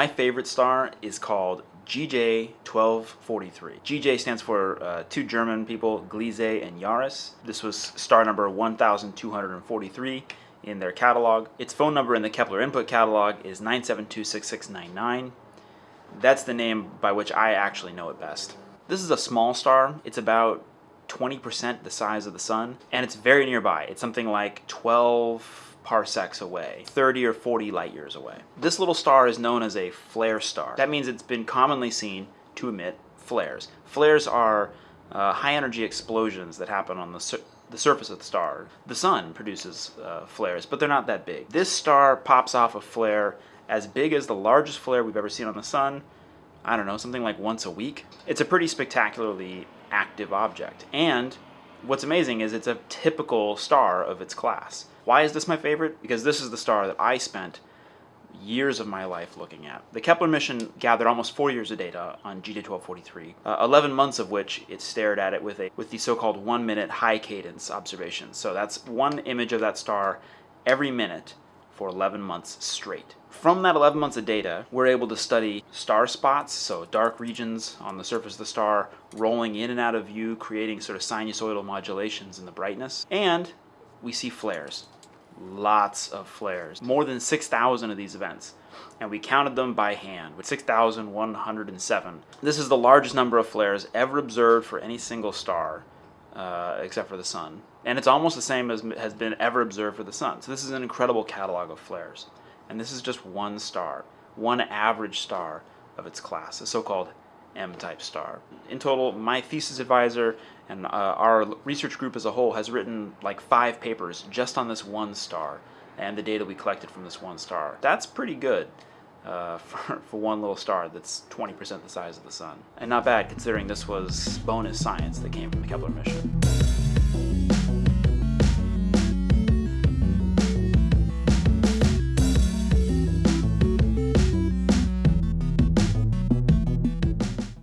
My favorite star is called GJ1243. GJ stands for uh, two German people, Gliese and Jahreiss. This was star number 1243 in their catalog. Its phone number in the Kepler input catalog is 9726699. That's the name by which I actually know it best. This is a small star. It's about 20% the size of the sun, and it's very nearby. It's something like 12 parsecs away, 30 or 40 light years away. This little star is known as a flare star. That means it's been commonly seen to emit flares. Flares are uh, high energy explosions that happen on the, sur the surface of the star. The sun produces uh, flares, but they're not that big. This star pops off a flare as big as the largest flare we've ever seen on the sun, I don't know, something like once a week. It's a pretty spectacularly active object. And what's amazing is it's a typical star of its class. Why is this my favorite? Because this is the star that I spent years of my life looking at. The Kepler mission gathered almost four years of data on GJ1243, uh, 11 months of which it stared at it with a with the so-called one-minute high cadence observations. So that's one image of that star every minute for 11 months straight. From that 11 months of data, we're able to study star spots, so dark regions on the surface of the star rolling in and out of view, creating sort of sinusoidal modulations in the brightness. And we see flares, lots of flares, more than 6,000 of these events. And we counted them by hand with 6,107. This is the largest number of flares ever observed for any single star uh, except for the sun. And it's almost the same as has been ever observed for the sun. So this is an incredible catalog of flares. And this is just one star, one average star of its class, a so-called M-type star. In total, my thesis advisor and uh, our research group as a whole has written like five papers just on this one star and the data we collected from this one star. That's pretty good uh, for, for one little star that's 20% the size of the sun. And not bad considering this was bonus science that came from the Kepler mission.